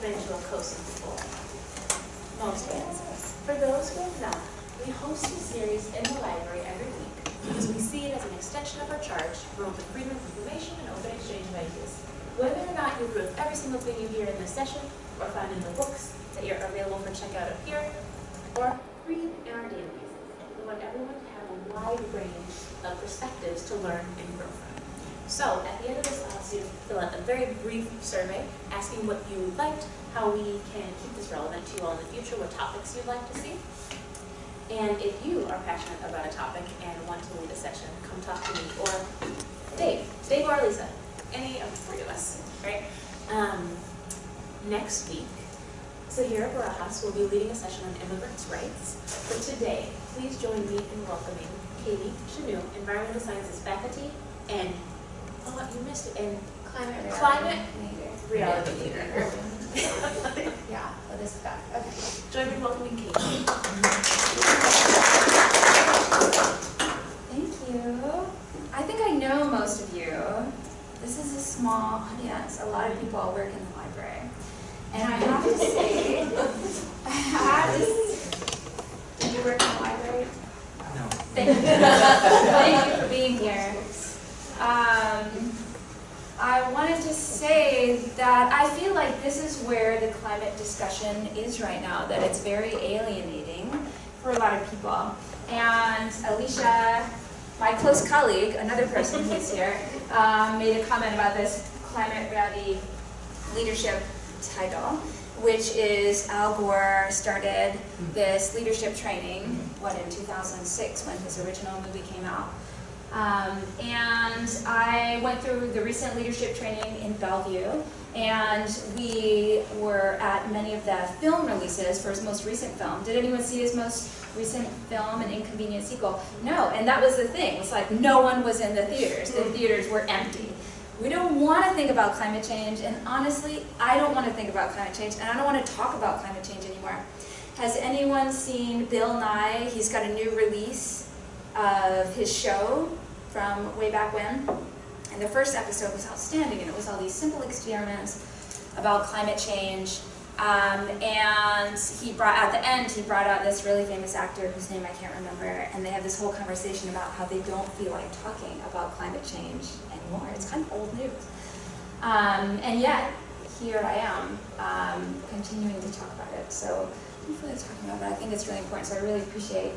a COSA before? Most hands. For those who have not, we host a series in the library every week because we see it as an extension of our charge for promote the freedom of information and open exchange of ideas. Whether or not you agree with every single thing you hear in this session, or find in the books that are available for checkout up here, or read in our databases, we want everyone to have a wide range of perspectives to learn and grow from. So, at the end of this, I'll ask you to fill out a very brief survey asking what you liked, how we can keep this relevant to you all in the future, what topics you'd like to see. And if you are passionate about a topic and want to lead a session, come talk to me or Dave, Dave or Lisa, any of the three of us, right? Um, next week, Sahira Barajas will be leading a session on immigrants' rights. But today, please join me in welcoming Katie Chanu, Environmental Sciences faculty, and, oh, you missed it, and Climate reality. Climate Reality. reality leader. Yeah, well, this is back, okay. Join me in welcoming Katie. Thank you. I think I know most of you. This is a small audience. A lot of people work in the library. And I have to say, I have to, s- do you work in the library? No. Thank you. Thank you for being here. Um, I wanted to say that I feel like this is where the climate discussion is right now, that it's very alienating for a lot of people. And Alicia, my close colleague, another person who's here, um, made a comment about this climate reality leadership title, which is Al Gore started this leadership training, what, in 2006 when his original movie came out. Um, and I went through the recent leadership training in Bellevue, and we were at many of the film releases for his most recent film. Did anyone see his most recent film, An Inconvenient Sequel? No, and that was the thing. It's like no one was in the theaters. The theaters were empty. We don't want to think about climate change, and honestly, I don't want to think about climate change, and I don't want to talk about climate change anymore. Has anyone seen Bill Nye? He's got a new release of his show from way back when. And the first episode was outstanding, and it was all these simple experiments about climate change. Um, and he brought, at the end, he brought out this really famous actor whose name I can't remember, and they had this whole conversation about how they don't feel like talking about climate change anymore. It's kind of old news. Um, and yet, here I am, um, continuing to talk about it. So hopefully it's talking about it. I think it's really important, so I really appreciate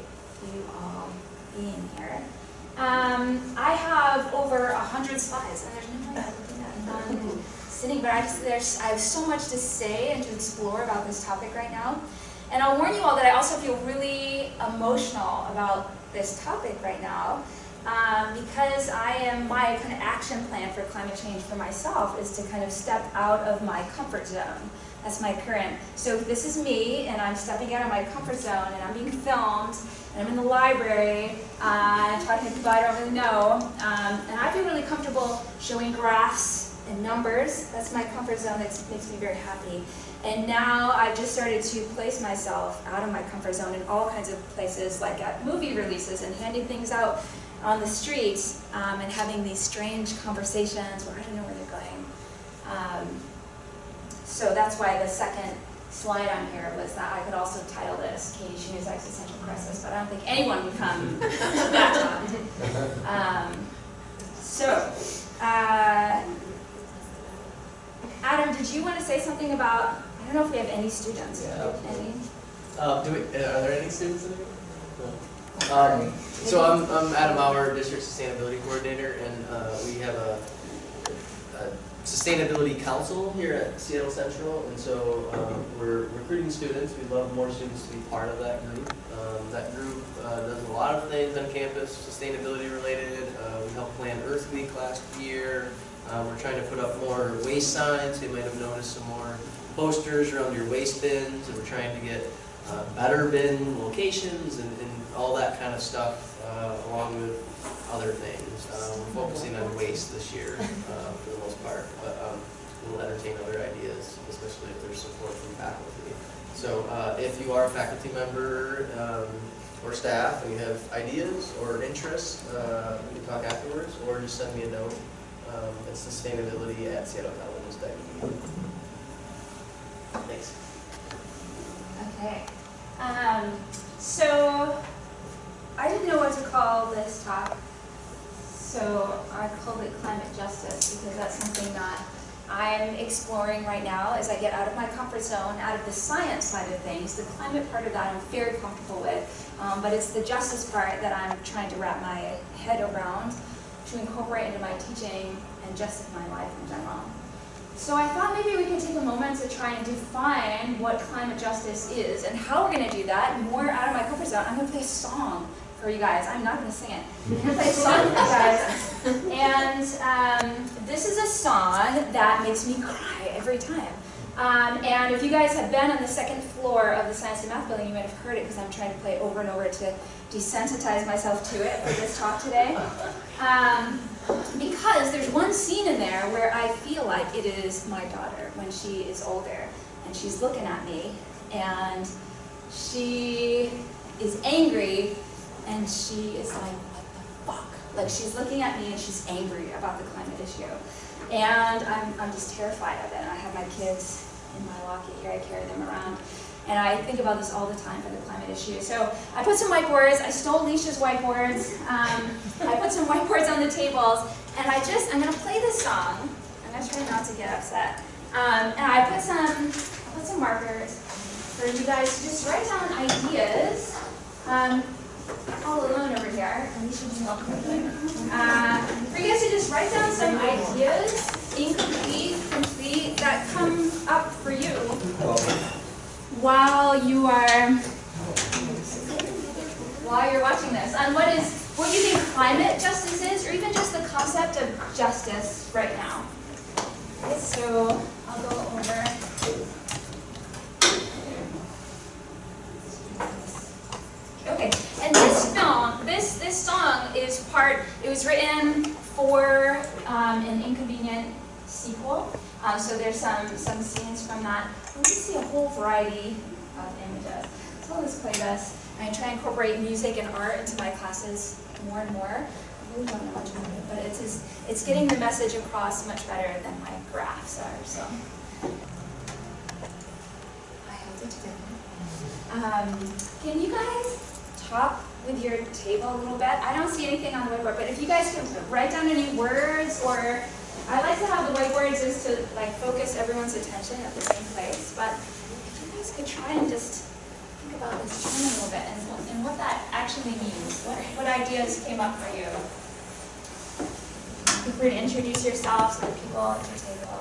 you all being here. Um, I have over a hundred slides, and there's no way I'm looking at none sitting, but I just, there's, I have so much to say and to explore about this topic right now. And I'll warn you all that I also feel really emotional about this topic right now, um, because I am, my kind of action plan for climate change for myself is to kind of step out of my comfort zone. That's my current, so this is me, and I'm stepping out of my comfort zone, and I'm being filmed, and I'm in the library, uh, talking to people I don't really know, um, and I feel really comfortable showing graphs and numbers. That's my comfort zone, That makes me very happy. And now I've just started to place myself out of my comfort zone in all kinds of places, like at movie releases and handing things out on the street um, and having these strange conversations where I don't know where they're going. Um, so that's why the second slide on here was that I could also title this Katie Shanu's Existential Crisis, but I don't think anyone would come to that time. Um, so, uh, Adam, did you want to say something about, I don't know if we have any students. Yeah. Any? Um, do we, uh, are there any students in here? No. Um, so I'm, I'm Adam Bauer, District Sustainability Coordinator, and uh, we have a, a Sustainability Council here at Seattle Central, and so um, we're recruiting students. We'd love more students to be part of that group. Um, that group uh, does a lot of things on campus, sustainability related. Uh, we helped plan Earth Week last year. Uh, we're trying to put up more waste signs. You might have noticed some more posters around your waste bins, and we're trying to get uh, better bin locations and, and all that kind of stuff, uh, along with other things. Uh, we're focusing on waste this year uh, for the most part, but um, we'll entertain other ideas, especially if there's support from faculty. So uh, if you are a faculty member um, or staff and you have ideas or interests, uh, we can talk afterwards, or just send me a note. Um, sustainability at seattlecolleges.edu. Thanks. Okay. Um, so I didn't know what to call this talk, so I called it climate justice because that's something that I'm exploring right now as I get out of my comfort zone, out of the science side of things. The climate part of that I'm very comfortable with, um, but it's the justice part that I'm trying to wrap my head around to incorporate into my teaching and just my life in general. So I thought maybe we could take a moment to try and define what climate justice is and how we're going to do that more out of my comfort zone. I'm going to play a song for you guys. I'm not going to sing it. I'm going to play a song for you guys. And um, this is a song that makes me cry every time. Um, and if you guys have been on the second floor of the Science and Math building, you might have heard it because I'm trying to play it over and over to desensitize myself to it for this talk today. Um, because there's one scene in there where I feel like it is my daughter when she is older and she's looking at me and she is angry and she is like, what the fuck? Like she's looking at me and she's angry about the climate issue. And I'm, I'm just terrified of it. I have my kids in my locket here, I carry them around. And I think about this all the time for the climate issue. So I put some whiteboards, I stole Alicia's whiteboards, um, I put some whiteboards on the tables, and I just, I'm gonna play this song. I'm gonna try not to get upset. Um, and I put some, I put some markers for you guys to just write down ideas. Um, all alone over here. Do you help? Uh, for you guys to just write down some ideas, incomplete, complete, that come up for you while you are while you're watching this on what is what you think climate justice is, or even just the concept of justice right now. So I'll go over. Okay, and this film, this this song is part. It was written for um, an inconvenient sequel. Um, so there's some some scenes from that. We see a whole variety of images. So I'll just play this. I try and incorporate music and art into my classes more and more. I really don't know much about it, but it's just, it's getting the message across much better than my graphs are. So I held it together. Um, can you guys talk with your table a little bit? I don't see anything on the whiteboard, but if you guys can write down any words or I like to have the whiteboards just to like focus everyone's attention at the same place, but if you guys could try and just think about this term a little bit and, what- and what that actually means. What, what ideas came up for you? Feel free to introduce yourselves to the people at your table.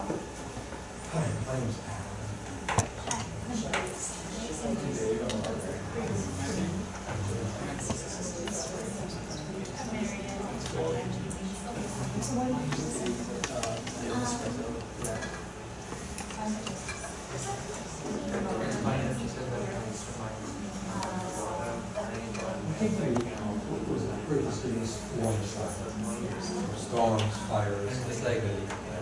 Hi, my name's Alan. I think the, um, what was the purpose of this warm stuff? Storms, fires, It's like,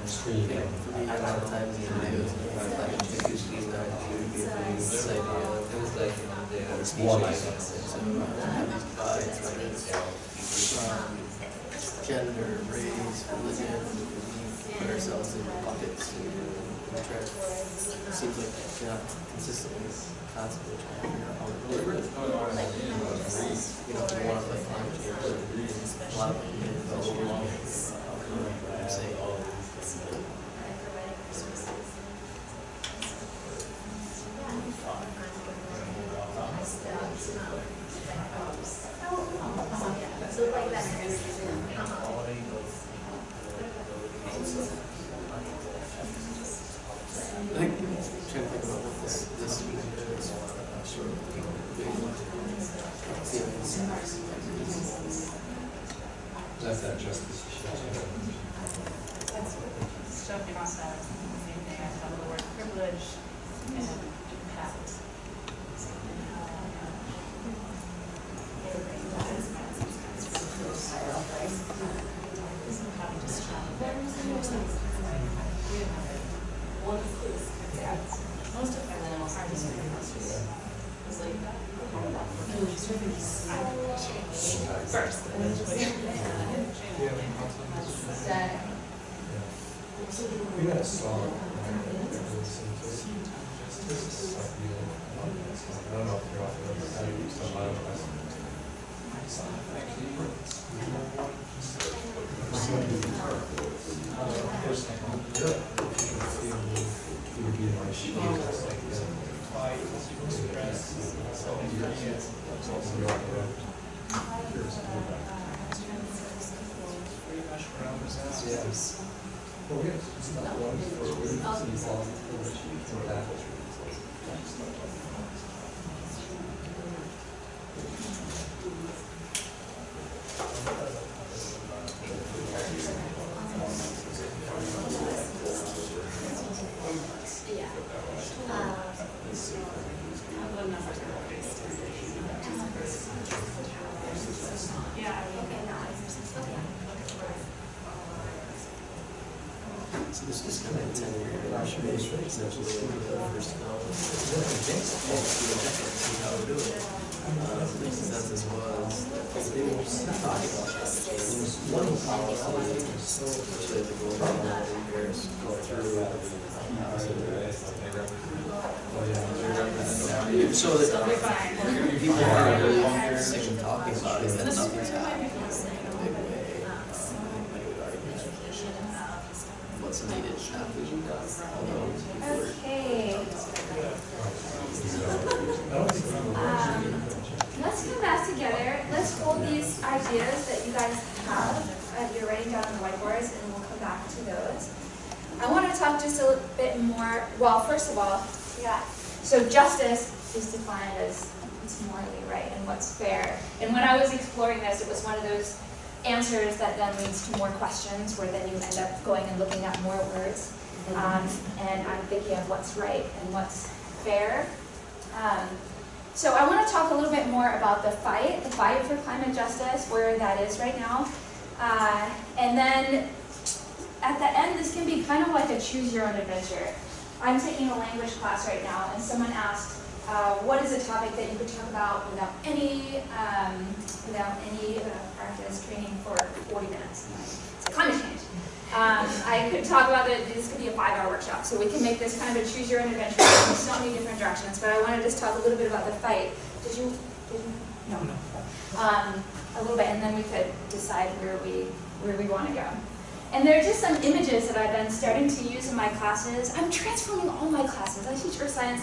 stream. Yeah, for me, a lot of times the are like usually the of it was like, you know, the the species. warlike. So uh, have these divides, like um, gender, race, religion, put ourselves in buckets and try to, seems like, consistently, constantly trying to figure out how to live. You know, want to play climate change, a lot of people oh, I what's right and what's fair. Um, so I want to talk a little bit more about the fight, the fight for climate justice, where that is right now. Uh, and then at the end, this can be kind of like a choose your own adventure. I'm taking a language class right now, and someone asked, uh, what is a topic that you could talk about without any, um, without any uh, practice training for 40 minutes? And I said, climate change. Um, I could talk about it, this could be a five-hour workshop, so we can make this kind of a choose your own adventure, in so many different directions, but I want to just talk a little bit about the fight. Did you, did you? No. Um, a little bit, and then we could decide where we, where we want to go. And there are just some images that I've been starting to use in my classes. I'm transforming all my classes. I teach earth science,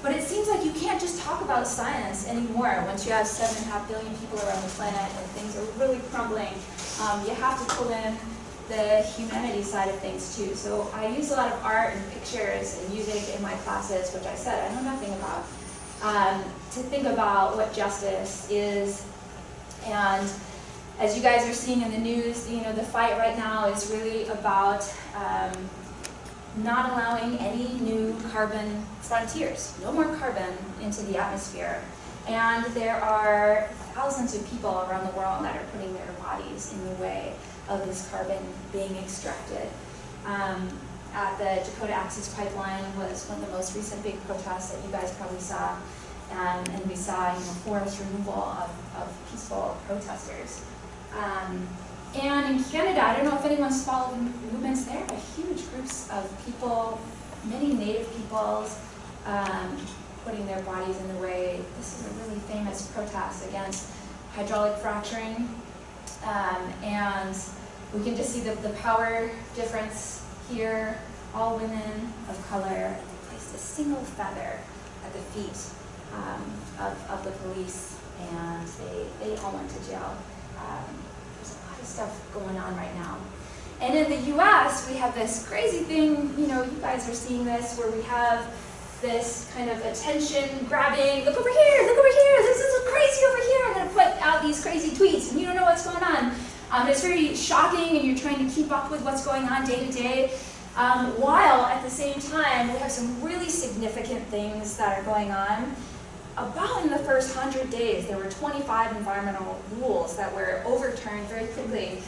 but it seems like you can't just talk about science anymore once you have seven and a half billion people around the planet and things are really crumbling. Um, you have to pull in the humanity side of things too. So I use a lot of art and pictures and music in my classes, which I said I know nothing about, um, to think about what justice is. And as you guys are seeing in the news, you know, the fight right now is really about um, not allowing any new carbon frontiers, no more carbon into the atmosphere. And there are thousands of people around the world that are putting their bodies in the way of this carbon being extracted. Um, at the Dakota Access Pipeline was one of the most recent big protests that you guys probably saw. Um, and we saw you know, forest removal of, of peaceful protesters. Um, and in Canada, I don't know if anyone's followed movements there, but huge groups of people, many native peoples, um, putting their bodies in the way. This is a really famous protest against hydraulic fracturing. Um, and we can just see the, the power difference here. All women of color, they placed a single feather at the feet um, of, of the police, and they, they all went to jail. Um, there's a lot of stuff going on right now. And in the US, we have this crazy thing, you know, you guys are seeing this, where we have this kind of attention grabbing, look over here, look over here, this is crazy over here, I'm gonna put out these crazy tweets and you don't know what's going on. Um, it's very shocking and you're trying to keep up with what's going on day to day. Um, while at the same time, we have some really significant things that are going on. About in the first 100 days, there were 25 environmental rules that were overturned very quickly.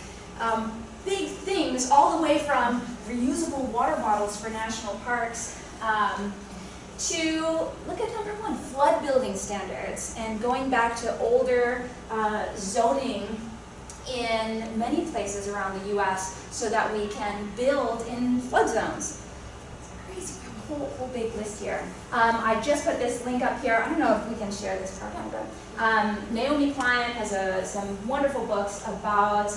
Um, big things all the way from reusable water bottles for national parks um, to, look at number one, flood building standards and going back to older uh, zoning in many places around the US so that we can build in flood zones. It's crazy. whole, whole big list here. Um, I just put this link up here. I don't know if we can share this but um, Naomi Klein has a, some wonderful books about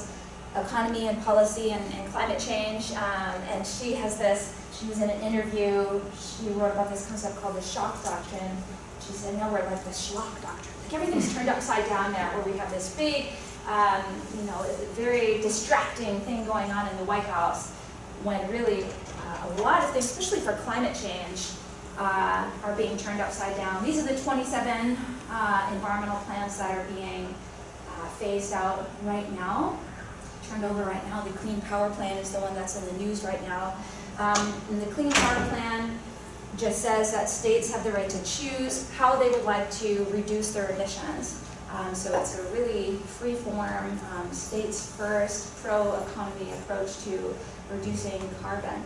economy and policy and, and climate change. Um, and she has this, she was in an interview, she wrote about this concept called the shock doctrine. She said, no, we're like the schlock doctrine. Like everything's turned upside down there, where we have this big, um, you know, very distracting thing going on in the White House, when really uh, a lot of things, especially for climate change, uh, are being turned upside down. These are the 27 uh, environmental plans that are being uh, phased out right now, turned over right now. The Clean Power Plan is the one that's in the news right now. Um, and the Clean Power Plan just says that states have the right to choose how they would like to reduce their emissions. Um, so it's a really free-form, um, states first, pro-economy approach to reducing carbon.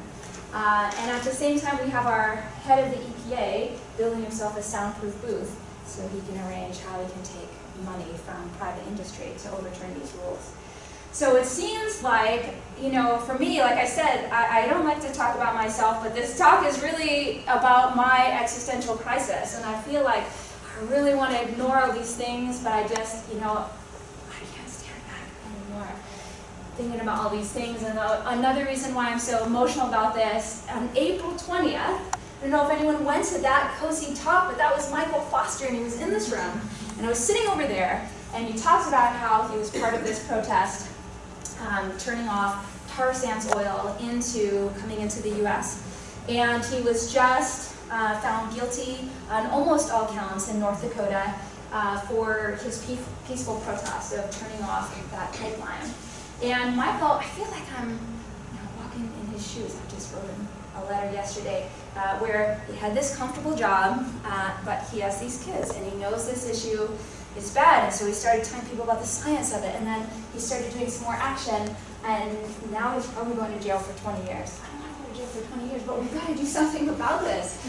Uh, and at the same time, we have our head of the EPA building himself a soundproof booth so he can arrange how he can take money from private industry to overturn these rules. So it seems like, you know, for me, like I said, I, I don't like to talk about myself, but this talk is really about my existential crisis. And I feel like I really want to ignore all these things, but I just, you know, I can't stand back anymore thinking about all these things. And another reason why I'm so emotional about this, on April 20th, I don't know if anyone went to that cozy talk, but that was Michael Foster, and he was in this room. And I was sitting over there, and he talked about how he was part of this protest, um, turning off tar sands oil into coming into the U.S. And he was just uh, found guilty on almost all counts in North Dakota uh, for his peaceful protest of turning off that pipeline. And Michael, I feel like I'm you know, walking in his shoes. I just wrote him a letter yesterday uh, where he had this comfortable job, uh, but he has these kids, and he knows this issue is bad, and so he started telling people about the science of it, and then he started doing some more action, and now he's probably going to jail for 20 years. I don't want to go to jail for 20 years, but we've got to do something about this.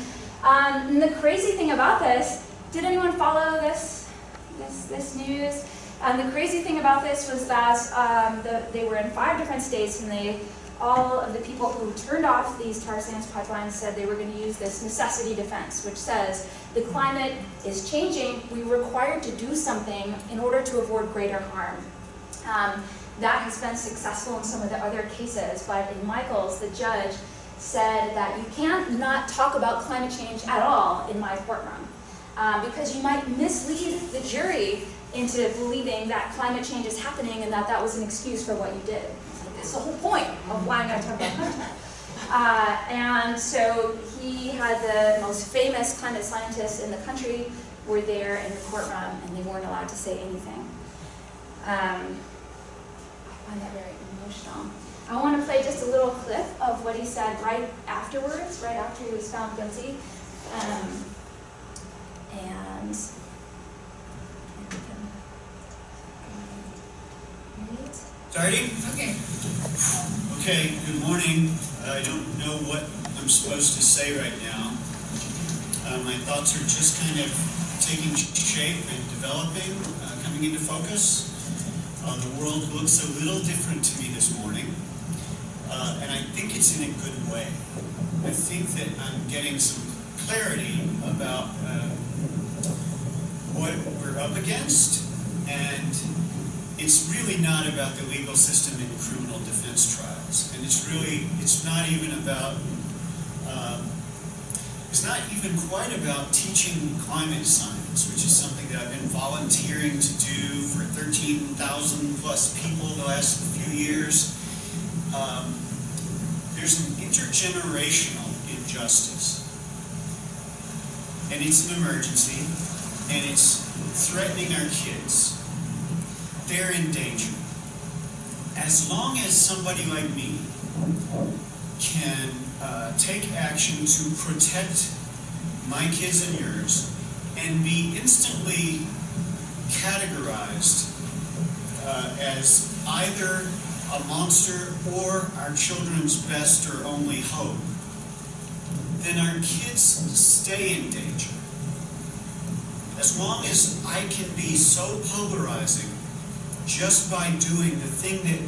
Um, and the crazy thing about this, did anyone follow this, this, this news? And the crazy thing about this was that um, the, they were in five different states, and they all of the people who turned off these tar sands pipelines said they were going to use this necessity defense, which says the climate is changing, we're required to do something in order to avoid greater harm. Um, that has been successful in some of the other cases, but in Michael's, the judge said that you can't not talk about climate change at all in my courtroom, uh, because you might mislead the jury into believing that climate change is happening and that that was an excuse for what you did. That's the whole point of why I'm going to talk about climate. Uh, and so he had the most famous climate scientists in the country were there in the courtroom and they weren't allowed to say anything. Um, I find that very emotional. I want to play just a little clip of what he said right afterwards, right after he was found guilty. Um, and, and we can, read. Starting? Okay. Okay, good morning. I don't know what I'm supposed to say right now. Uh, my thoughts are just kind of taking shape and developing, uh, coming into focus. Uh, the world looks a little different to me this morning, uh, and I think it's in a good way. I think that I'm getting some clarity about uh, what we're up against, and it's really not about the legal system in criminal defense trials. And it's really, it's not even about, um, it's not even quite about teaching climate science, which is something that I've been volunteering to do for 13,000 plus people the last few years. Um, there's an intergenerational injustice. And it's an emergency, and it's threatening our kids they're in danger. As long as somebody like me can uh, take action to protect my kids and yours and be instantly categorized uh, as either a monster or our children's best or only hope, then our kids stay in danger. As long as I can be so polarizing just by doing the thing that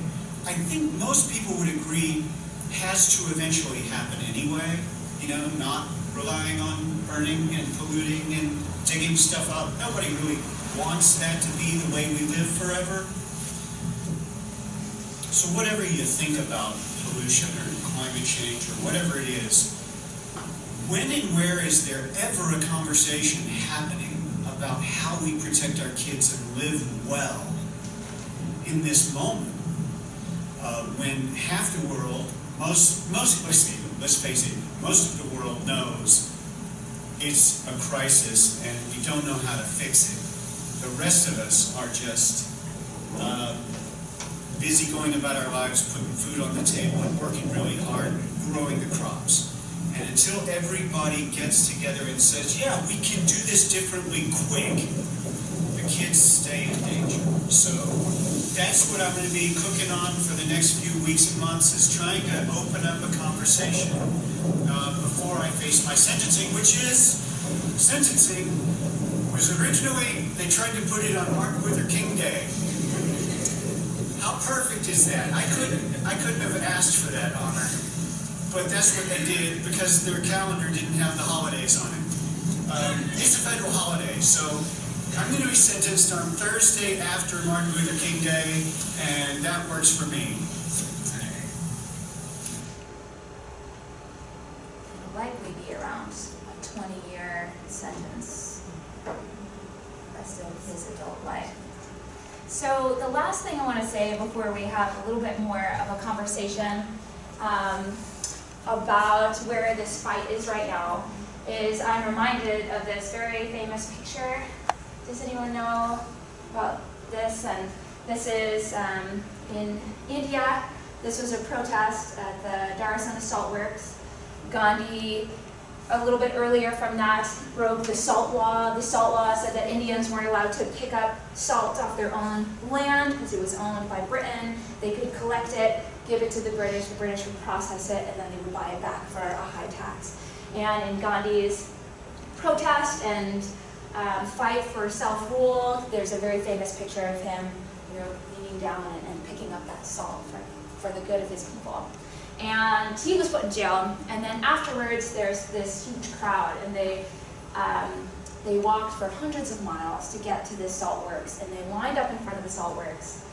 I think most people would agree has to eventually happen anyway, you know, not relying on burning and polluting and digging stuff up. Nobody really wants that to be the way we live forever. So whatever you think about pollution or climate change or whatever it is, when and where is there ever a conversation happening about how we protect our kids and live well in this moment? Uh, when half the world, most, most, let's let's face it, most of the world knows it's a crisis and we don't know how to fix it. The rest of us are just uh, busy going about our lives, putting food on the table and working really hard, growing the crops. And until everybody gets together and says, yeah, we can do this differently quick, the kids stay in danger. So that's what I'm going to be cooking on for the next few weeks and months is trying to open up a conversation uh, before I face my sentencing, which is sentencing was originally, they tried to put it on Martin Luther King Day. How perfect is that? I couldn't, I couldn't have asked for that honor. But that's what they did because their calendar didn't have the holidays on it. Um, it's a federal holiday, so I'm going to be sentenced on Thursday after Martin Luther King Day, and that works for me. It'll likely be around a twenty-year sentence, rest of his adult life. So the last thing I want to say before we have a little bit more of a conversation um, about where this fight is right now is I'm reminded of this very famous picture. Does anyone know about this? And this is um, in India. This was a protest at the Dharasana Salt Works. Gandhi, a little bit earlier from that, broke the salt law. The salt law said that Indians weren't allowed to pick up salt off their own land because it was owned by Britain. They could collect it, give it to the British, the British would process it, and then they would buy it back for a high tax. And in Gandhi's protest and um, fight for self-rule, there's a very famous picture of him, you know, leaning down and, and picking up that salt for, for the good of his people. And he was put in jail, and then afterwards there's this huge crowd, and they um, they walked for hundreds of miles to get to this salt works, and they lined up in front of the salt works.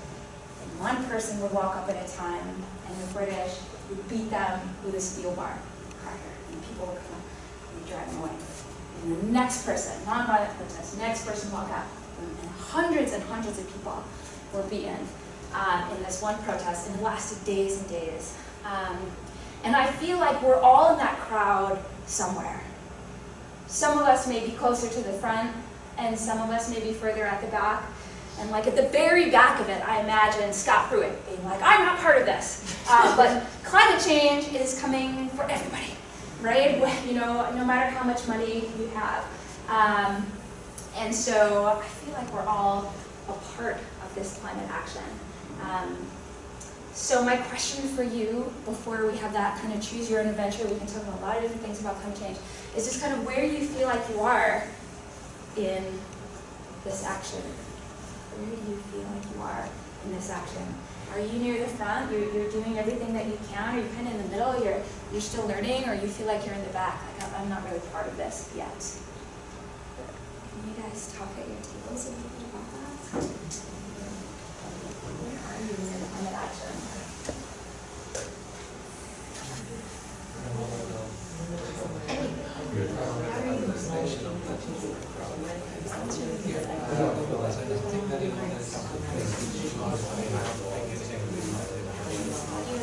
And one person would walk up at a time, and the British would beat them with a steel bar cracker, and people would come and drive them away. And the next person, nonviolent protest, next person walk up, and hundreds and hundreds of people were beaten um, in this one protest, and it lasted days and days. Um, and I feel like we're all in that crowd somewhere. Some of us may be closer to the front, and some of us may be further at the back. And like at the very back of it, I imagine Scott Pruitt being like, I'm not part of this. Uh, but climate change is coming for everybody, right? You know, no matter how much money you have. Um, and so I feel like we're all a part of this climate action. Um, so my question for you, before we have that kind of choose your own adventure, we can talk about a lot of different things about climate change, is just kind of where you feel like you are in this action. Where do you feel like you are in this action? Are you near the front? You're, you're doing everything that you can? Are you kind of in the middle? You're, you're still learning? Or you feel like you're in the back? Like, I'm not really part of this yet. Can you guys talk at your tables a little bit about that? Where are you in the climate action? Howard, what's the kid? Uh, as a professional, I feel like gone out there as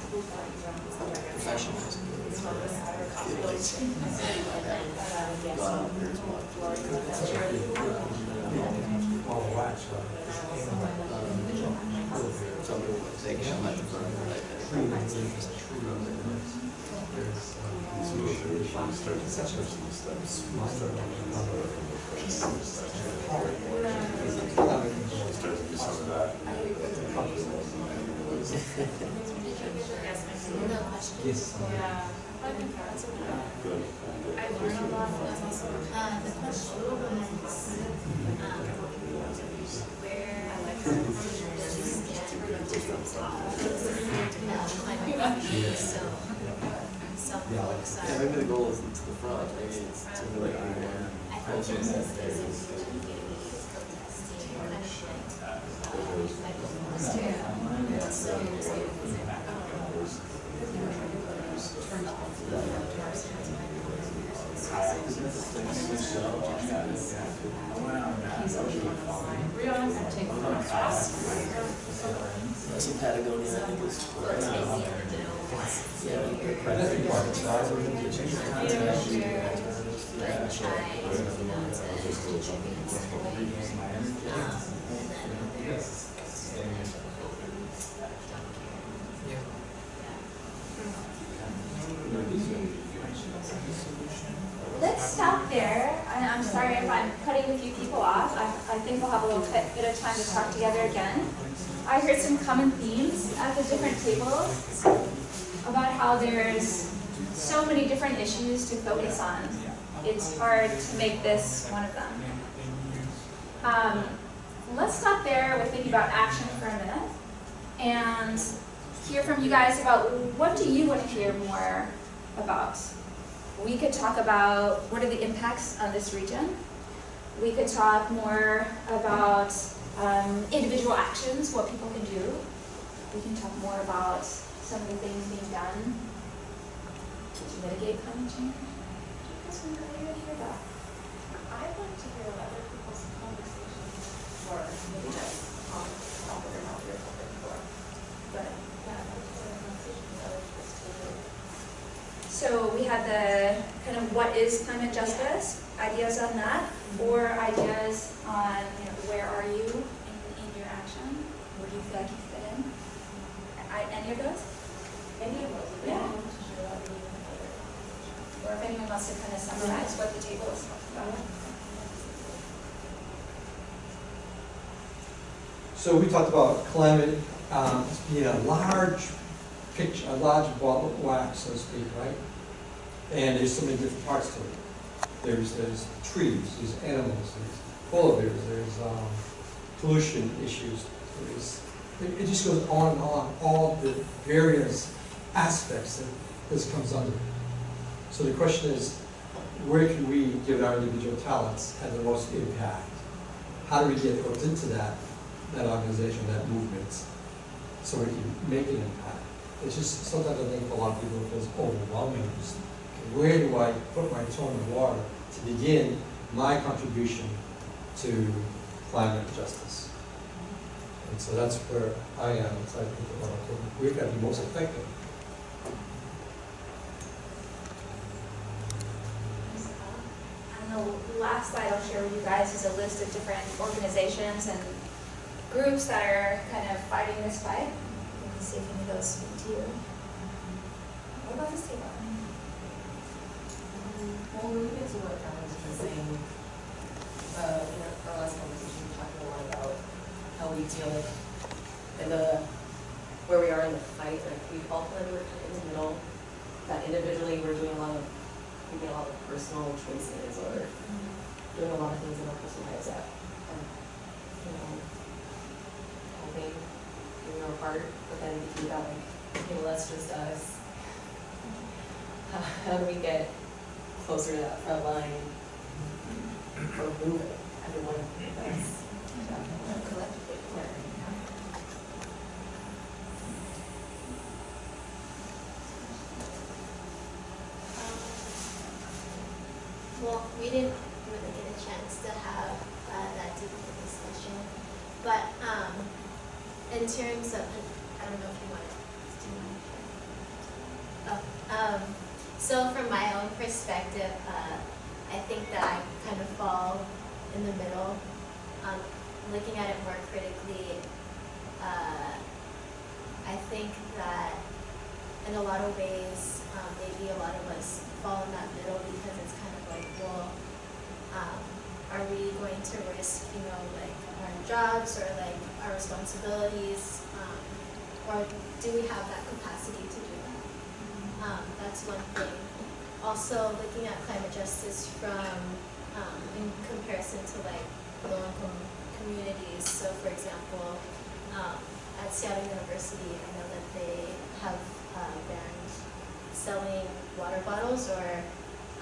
wax, right? Some people would say, I'm not the front, but I- No question. Yes. Yeah. I think that's okay. I learned a lot, but that's also. Uh, the question was, um, where I some folks Yeah, maybe the goal isn't to the front, maybe it's to I gonna visit, um, We always have to take photos. Some Patagonia, I think is. Yeah. That's required, so I would- like trying, you know, to contribute to it. And then there's Let's stop there. I, I'm sorry if I'm cutting a few people off. I, I think we'll have a little bit, bit of time to talk together again. I heard some common themes at the different tables about how there's so many different issues to focus on. It's hard to make this one of them. Um, let's stop there with thinking about action for a minute and hear from you guys about what do you want to hear more about? We could talk about what are the impacts on this region. We could talk more about um, individual actions, what people can do. We can talk more about some of the things being done to mitigate climate change. We really want to hear that. I'd like to hear other people's conversations or maybe just um, talk with them out here for. But, yeah, I'd like to hear conversations other people's. So we had the kind of what is climate justice, ideas on that, or ideas on, you know, where are you in, in your action? Where do you feel like you fit in? I, any of those? Any of those, if Yeah. anyone wants to share that, we can have a conversation. Or if anyone wants to kind of summarize what the table is about? So we talked about climate um, being a large picture, a large ball of wax, so to speak, right? And there's so many different parts to it. There's, there's trees, there's animals, there's polar bears, there's um, pollution issues, there's, it, it just goes on and on, all the various aspects that this comes under. So the question is, where can we, given our individual talents, have the most impact? How do we get hooked into that, that organization, that movement, so we can make an impact? It's just, sometimes I think for a lot of people it feels overwhelming. Okay, Where do I put my toe in the water to begin my contribution to climate justice? And so that's where I am, as I think about, okay, where can I be most effective? And the last slide I'll share with you guys is a list of different organizations and groups that are kind of fighting this fight. You can see if any of those speak to you. What about this table? Well, when we get to what Alan's been saying, uh, in our last conversation, we talked a lot about how we deal with, the, where we are in the fight, like, we all kind of in the middle, that individually, we're doing a lot of, making a lot of personal choices, or mm-hmm. doing a lot of things in our personal lives that, are, you know, helping, doing our part, but then you got like, okay, well, that's just us. How, how do we get closer to that front line mm-hmm. or move it, everyone that's. Collectively. Well, we didn't really get a chance to have uh, that deep of a discussion, but um, in terms of, I don't know if you want to do you want to share? Oh, um, so from my own perspective, uh, I think that I kind of fall in the middle. Um, looking at it more critically, uh, I think that in a lot of ways, um, maybe a lot of us fall in that middle because it's kind of like, well, um, are we going to risk, you know, like our jobs or like our responsibilities? Um, or do we have that capacity to do that? Um, that's one thing. Also, looking at climate justice from, um, in comparison to like low-income communities. So for example, um, at Seattle University, I know that they have uh, banned selling water bottles or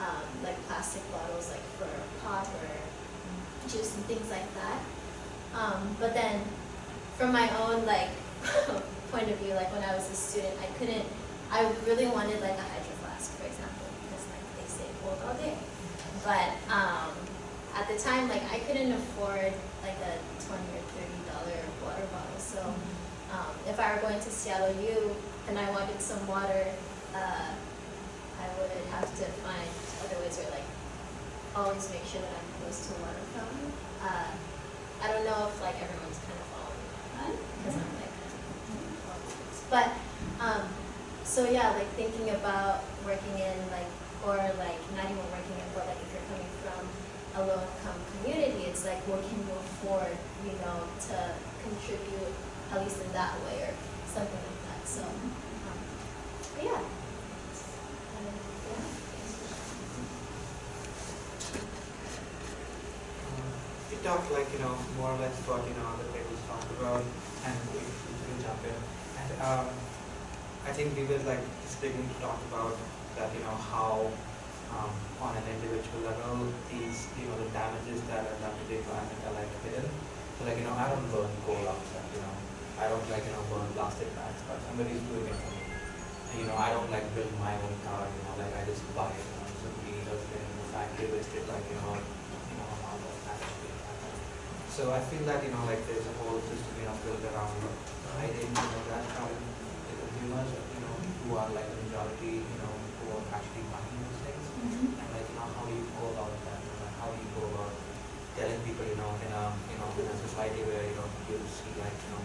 um, like plastic bottles, like for a pop or and things like that. Um, but then, from my own like point of view, like when I was a student, I couldn't. I really wanted like a hydro flask, for example, because like they stay cold all day. But um, at the time, like I couldn't afford like a twenty or thirty dollar water bottle. So um, if I were going to Seattle U and I wanted some water, uh, I would have to find other ways or like always make sure that I'm close to one water fountain. Uh, I don't know if like everyone's kind of following that because I'm like, but um, so yeah, like thinking about working in like or like not even working in, but like if you're coming from a low income community, it's like what can you afford, you know, to contribute at least in that way or something like that. So, Um, yeah. We talked like, you know, more or less what, you know, the tables talked about and we, we jump in. And um, I think we were like just to talk about that, you know, how um, on an individual level, these, you know, the damages that are done to the environment are like hidden. So like, you know, I don't burn coal outside, you know, I don't like, you know, burn plastic bags, but somebody's doing it for me. And, you know, I don't like build my own car, you know, like I just buy it, you know, simply just in the factory listed, like, you know, you know, amount of packaging. So I feel that, you know, like there's a whole system, you know, built around you know, that from the consumers, you know, who are like the majority, you know, who are actually buying those things. And like, you know, how do you go about that? You know, how do you go about telling people, you know, in a, you know, in a society where, you know, you see like, you know,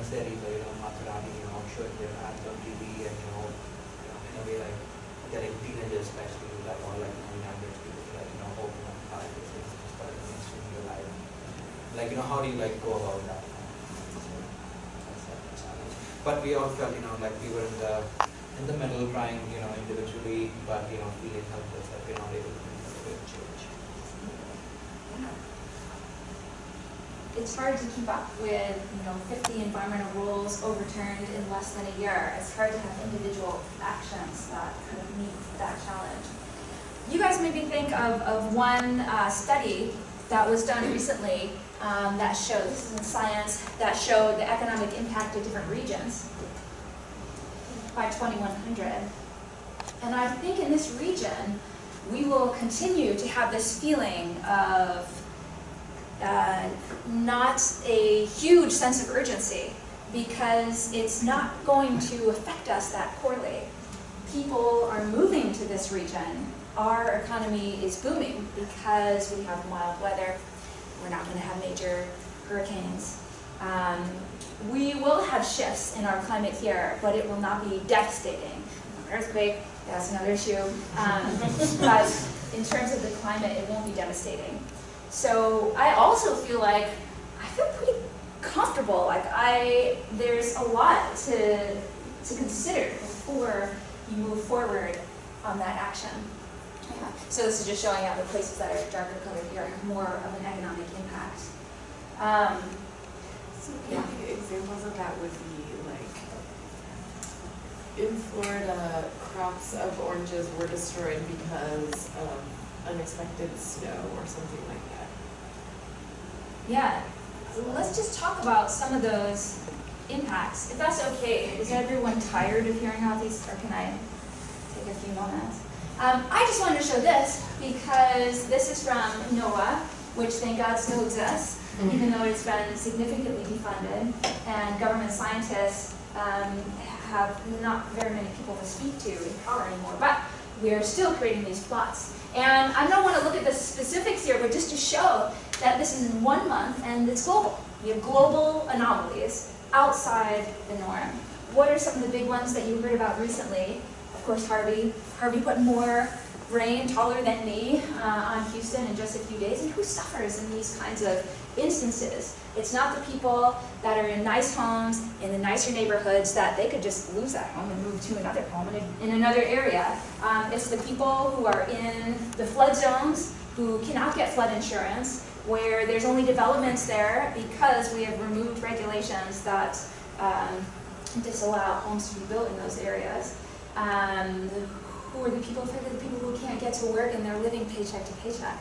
Mercedes or, you know, Maserati, you know, showing their ads on TV and, you know, you know, in a way like getting teenagers especially, like, or like, you know, younger people, like, you know, open up car this is just part of mainstream your life. Like, you know, how do you like go about that? But we all felt, you know, like we were in the in the middle trying, you know, individually, but you know, feeling helpless that we're not able to make a big change. It's hard to keep up with, you know, 50 environmental rules overturned in less than a year. It's hard to have individual actions that kind of meet that challenge. You guys maybe think of, of one uh, study that was done recently um, that showed, this is in science, that showed the economic impact of different regions by 2100. And I think in this region, we will continue to have this feeling of uh, not a huge sense of urgency because it's not going to affect us that poorly. People are moving to this region. Our economy is booming because we have mild weather. We're not going to have major hurricanes. Um, we will have shifts in our climate here, but it will not be devastating. Earthquake, that's another issue. Um, but in terms of the climate, it won't be devastating. So I also feel like I feel pretty comfortable. Like I, there's a lot to to consider before you move forward on that action. Yeah. So this is just showing out the places that are darker colored here have more of an economic impact. Um, So Yeah. examples of that would be like, in Florida, crops of oranges were destroyed because of unexpected snow or something like that. yeah. Let's just talk about some of those impacts, if that's okay. Is everyone tired of hearing all these, or can I take a few moments? Um, I just wanted to show this because this is from NOAA, which thank God still exists, even though it's been significantly defunded, and government scientists um, have not very many people to speak to in power anymore, but we're still creating these plots. And I don't want to look at the specifics here, but just to show that this is in one month and it's global. We have global anomalies outside the norm. what are some of the big ones that you heard about recently? Course, Harvey. Harvey put more rain taller than me uh, on Houston in just a few days. And who suffers in these kinds of instances? It's not the people that are in nice homes, in the nicer neighborhoods, that they could just lose that home and move to another home in, in another area. Um, it's the people who are in the flood zones, who cannot get flood insurance, where there's only developments there because we have removed regulations that um, disallow homes to be built in those areas. Um, who are the people affected? The people who can't get to work and they're living paycheck to paycheck.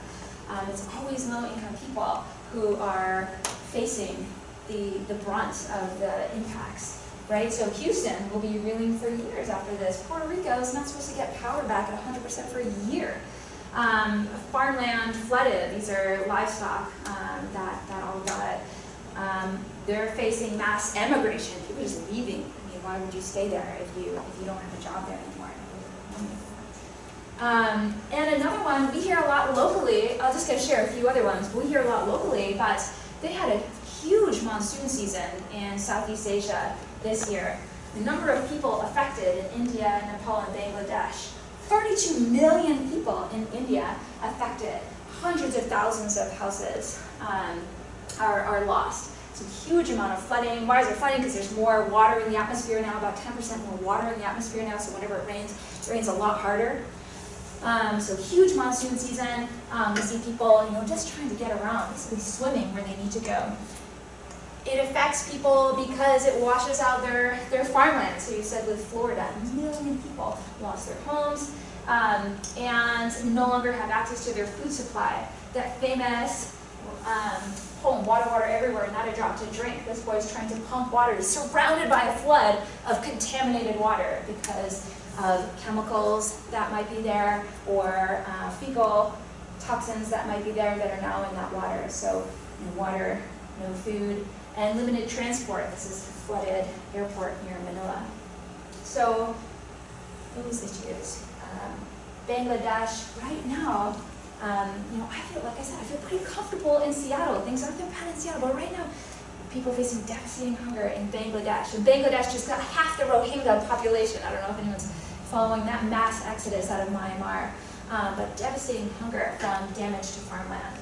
Um, it's always low-income people who are facing the, the brunt of the impacts, right? So Houston will be reeling for years after this. Puerto Rico is not supposed to get power back at 100% for a year. Um, farmland flooded, these are livestock um, that, that all got it. Um, they're facing mass emigration, people just leaving. Why would you stay there if you, if you don't have a job there anymore? Um, and another one, we hear a lot locally, I'll just gonna share a few other ones, we hear a lot locally, but they had a huge monsoon season in Southeast Asia this year. The number of people affected in India, Nepal, and Bangladesh, 32 million people in India affected. Hundreds of thousands of houses um, are, are lost. A huge amount of flooding. Why is there flooding? Because there's more water in the atmosphere now, about 10% more water in the atmosphere now, so whenever it rains, it rains a lot harder. Um, so huge monsoon season. Um, we see people, you know, just trying to get around, basically swimming where they need to go. It affects people because it washes out their, their farmland. So you said with Florida, a million people lost their homes um, and no longer have access to their food supply. That famous poem, Water, Water Everywhere, Not a Drop to Drink. This boy's trying to pump water. He's surrounded by a flood of contaminated water because of chemicals that might be there or uh, fecal toxins that might be there that are now in that water. So no water, no food, and limited transport. This is flooded airport near Manila. So those issues. Um, Bangladesh, right now, um, you know, I feel, like I said, I feel pretty comfortable in Seattle. Things aren't that bad in Seattle, but right now, people facing devastating hunger in Bangladesh. And Bangladesh just got half the Rohingya population. I don't know if anyone's following that mass exodus out of Myanmar. Um, but devastating hunger from damage to farmland.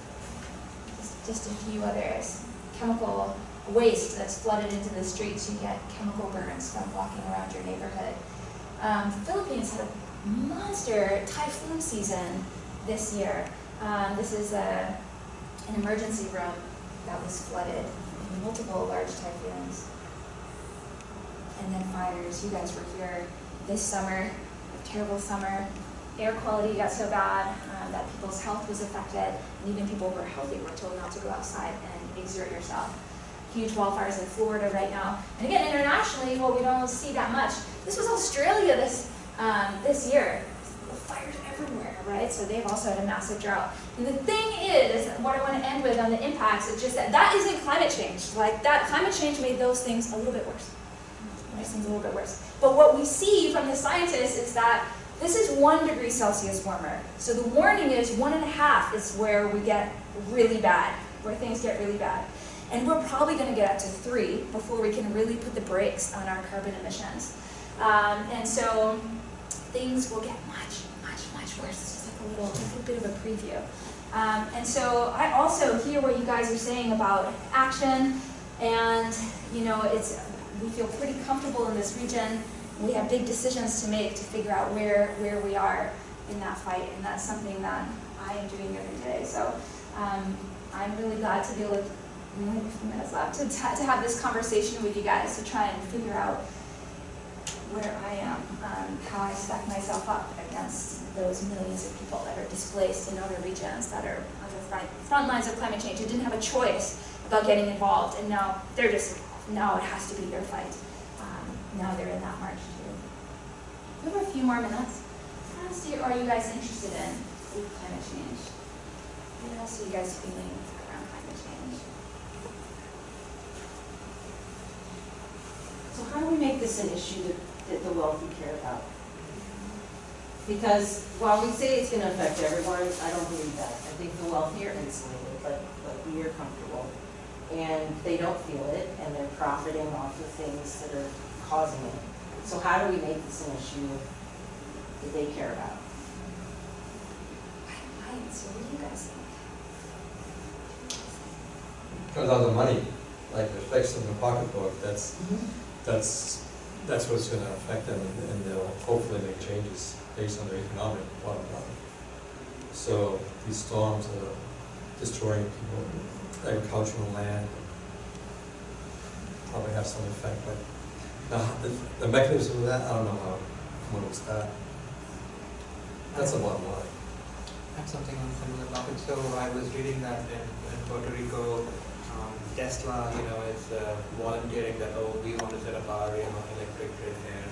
Just, just a few others. Chemical waste that's flooded into the streets. You get chemical burns from walking around your neighborhood. Um, Philippines had a monster typhoon season this year. Um, this is a, an emergency room that was flooded in multiple large typhoons. And then fires. You guys were here this summer, a terrible summer. Air quality got so bad um, that people's health was affected, and even people who were healthy were told not to go outside and exert yourself. Huge wildfires in Florida right now. And again, internationally, well, we don't see that much. This was Australia this, um, this year. Right? So they've also had a massive drought. And the thing is, what I want to end with on the impacts is just that that isn't climate change. Like that, climate change made those things a little bit worse. Makes things a little bit worse. But what we see from the scientists is that this is one degree Celsius warmer. So the warning is one and a half is where we get really bad, where things get really bad. And we're probably going to get up to three before we can really put the brakes on our carbon emissions. Um, and so things will get much, much, much worse. A little, a bit of a preview. Um, and so I also hear what you guys are saying about action, and you know, it's we feel pretty comfortable in this region. We have big decisions to make to figure out where where we are in that fight, and that's something that I am doing every day. So um, I'm really glad to be. We only a few minutes left to, to have this conversation with you guys to try and figure out where I am, um, how I stack myself up against those millions of people that are displaced in other regions that are on the front, front lines of climate change who didn't have a choice about getting involved, and now they're just, now it has to be their fight. Um, now they're in that march too. We have a few more minutes. What else are you guys interested in with climate change? What else are you guys feeling around climate change? So how do we make this an issue that, that the wealthy care about? Because while we say it's gonna affect everyone, I don't believe that. I think the wealthy are insulated, like, like we are comfortable. And they don't feel it, and they're profiting off of things that are causing it. So how do we make this an issue that they care about? I don't mind, so what do you guys think? Comes out of the money, like it affects in the pocketbook, that's, mm-hmm. that's, that's what's gonna affect them and and they'll hopefully make changes based on their economic bottom line. So these storms are destroying people, agricultural land, probably have some effect, but the, the mechanism of that, I don't know how, when it will start. That's a bottom line. I have something on similar topic. So I was reading that in, in Puerto Rico, Tesla, you know, is uh, volunteering that oh, we want to set up our you know electric grid here.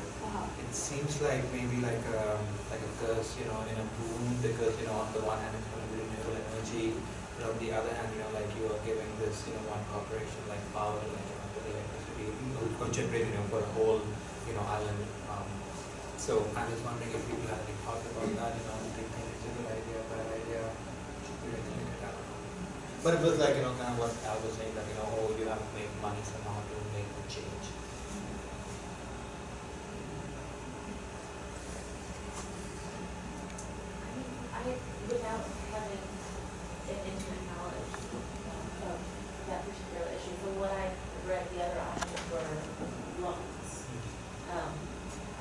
It seems like maybe like a like a curse, you know, in a boom because you know on the one hand it's going to be renewable energy, but on the other hand, you know, like you are giving this you know one corporation like power, like you know, the electricity or generate you know for a whole you know island. Um, so I was wondering if people have any thoughts about that, you know, do you think it's a good idea, bad idea? Should we regulate it? I don't know. But it was like, you know, kind of what Al was saying, that, you know, oh, you have to make money somehow to make the change. I mean, I, without having an intimate knowledge of that particular issue, from what I read, the other options were loans. Um,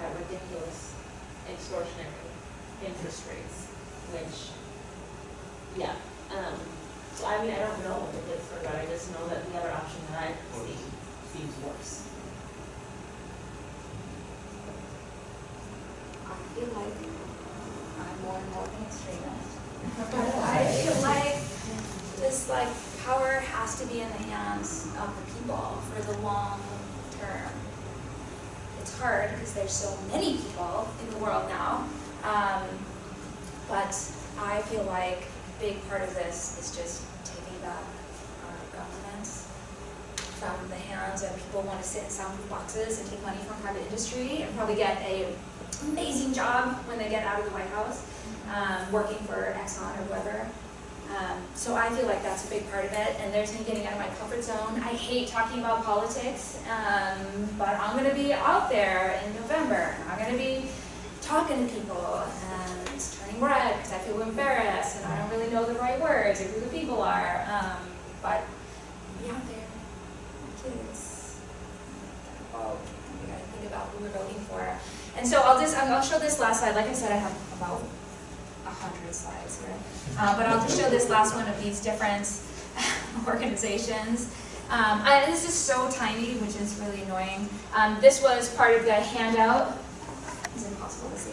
at ridiculous extortionary interest rates, which, yeah, um, so I mean, I don't know if it's for good, I just know that the other option that I see seems worse. I feel like I'm more and more an extremist. But I feel like this like power has to be in the hands of the people for the long term. It's hard because there's so many people in the world now. Um, but I feel like a big part of this is just taking back our government from the hands of people who want to sit in soundproof boxes and take money from private industry and probably get a amazing job when they get out of the White House, um, working for Exxon or whoever. Um, so I feel like that's a big part of it, and there's me getting out of my comfort zone. I hate talking about politics, um, but I'm going to be out there in November. I'm going to be talking to people because I feel embarrassed and I don't really know the right words or who the people are. Um, but be out there, kids. About, we got to think about who we're voting for. And so I'll just I'll show this last slide. Like I said, I have about a hundred slides here, uh, but I'll just show this last one of these different organizations. Um, I, this is so tiny, which is really annoying. Um, this was part of the handout. It's impossible to see.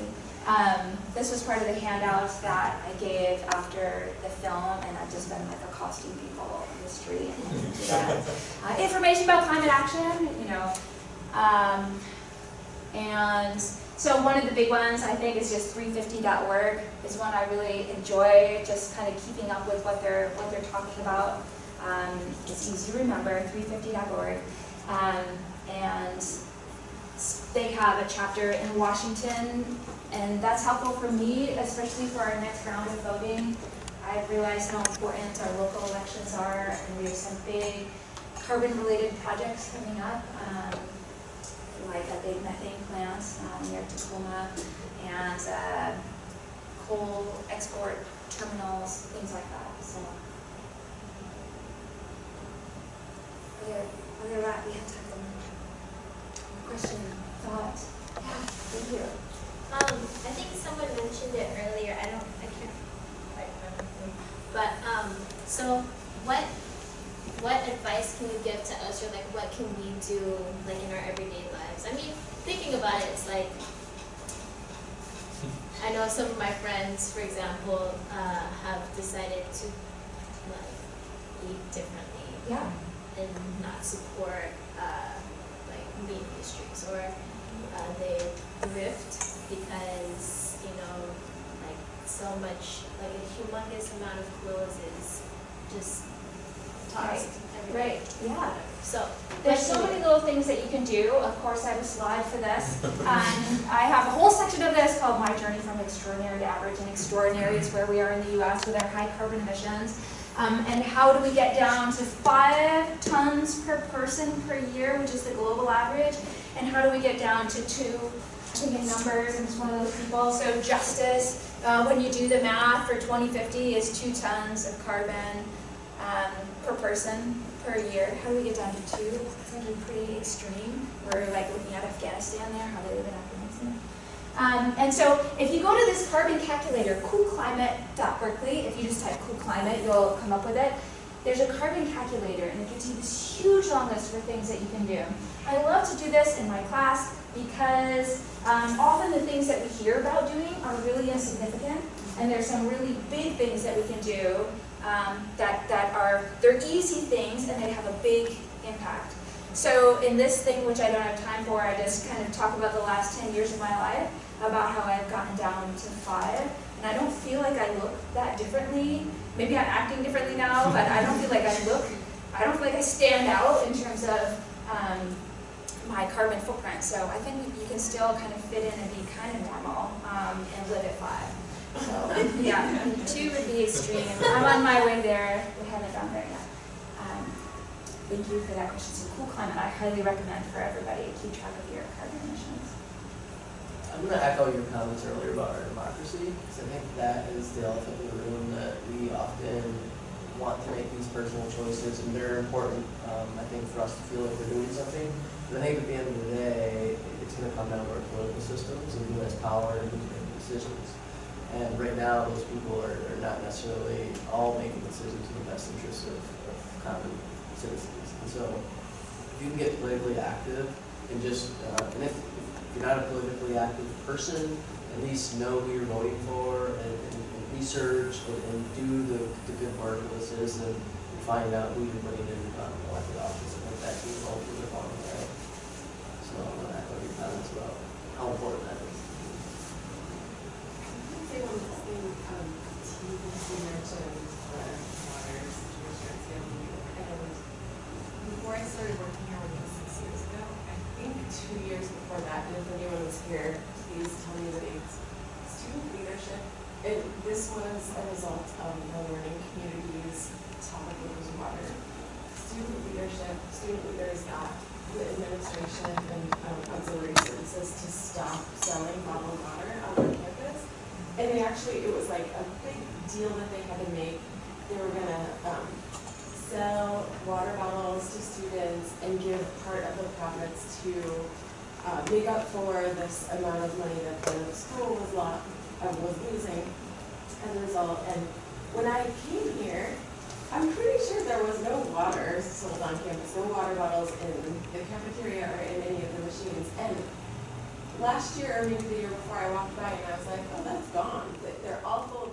Um, this was part of the handout that I gave after the film, and I've just been like accosting people in the street and. Uh, information about climate action, you know. Um, and so one of the big ones I think is just 350.org is one I really enjoy, just kind of keeping up with what they're what they're talking about. Um, it's easy to remember, 350.org. Um, and they have a chapter in Washington, and that's helpful for me, especially for our next round of voting. I've realized how important our local elections are, and we have some big carbon-related projects coming up, um, like a big methane plant um, near Tacoma, and uh, coal export terminals, things like that. So, where, where we're at, we have time for question, thought. Yeah, thank you. Um, I think someone mentioned it earlier, I don't, I can't quite remember who, but, um, so what, what advice can you give to us, or like what can we do, like in our everyday lives? I mean, thinking about it, it's like, I know some of my friends, for example, uh, have decided to, like, eat differently Yeah. and not support uh, like meat industries or uh, they thrift because you know like so much like a humongous amount of clothes is just tossed everywhere. Right, yeah. So There's so many little things that you can do. Of course, I have a slide for this. Um, I have a whole section of this called My Journey from Extraordinary to Average, and extraordinary is where we are in the U.S. with our high carbon emissions. Um, and how do we get down to five tons per person per year, which is the global average? And how do we get down to two? Think in numbers, I'm just one of those people. So justice, uh, when you do the math for 2050 is two tons of carbon um, per person per year. How do we get down to two? It's actually pretty extreme. We're like looking at Afghanistan there, how they live in Afghanistan. Um, and so if you go to this carbon calculator, coolclimate.berkeley, if you just type cool climate, you'll come up with it. There's a carbon calculator and it gives you this huge long list for things that you can do. I love to do this in my class because um, often the things that we hear about doing are really insignificant and there's some really big things that we can do um, that, that are, they're easy things and they have a big impact. So in this thing, which I don't have time for, I just kind of talk about the last 10 years of my life, about how I've gotten down to five. And I don't feel like I look that differently. Maybe I'm acting differently now, but I don't feel like I look, I don't feel like I stand out in terms of um, my carbon footprint. So I think you can still kind of fit in and be kind of normal um, and live at five. So yeah, two would be extreme. I'm on my way there. We haven't gone there yet. Um, Thank you for that question. It's a Cool Climate, I highly recommend for everybody to keep track of your carbon emissions. I'm gonna echo your comments earlier about our democracy, because I think that is the elephant in the room that we often want to make these personal choices, and they're important, um, I think, for us to feel like we're doing something. But I think at the end of the day, it's gonna come down to our political systems and who has power and who's making decisions. And right now, those people are, are not necessarily all making decisions in the best interest of, of common citizens. And so, if you can get politically active and just, uh, and if, if you're not a politically active person, at least know who you're voting for and, and, and research and, and do the, the good work of a citizen and find out who you're putting in um, elected office. and think that can further along the way. So I'm gonna echo your comments about how important that is. before I started working here, which was six years ago, I think two years before that, and if anyone was here, please tell me the dates. Student leadership, and this was a result of the learning community's topic, which was water. Student leadership, student leaders got the administration and um, auxiliary services to stop selling bottled water on their campus. And they actually, it was like a big deal that they had to make. They were gonna, um, sell water bottles to students and give part of the profits to, uh, make up for this amount of money that the school was lo- uh, was losing as a result. And when I came here, I'm pretty sure there was no water sold on campus, no water bottles in the cafeteria or in any of the machines. And last year, or maybe the year before, I walked by and I was like, oh, that's gone. They're all full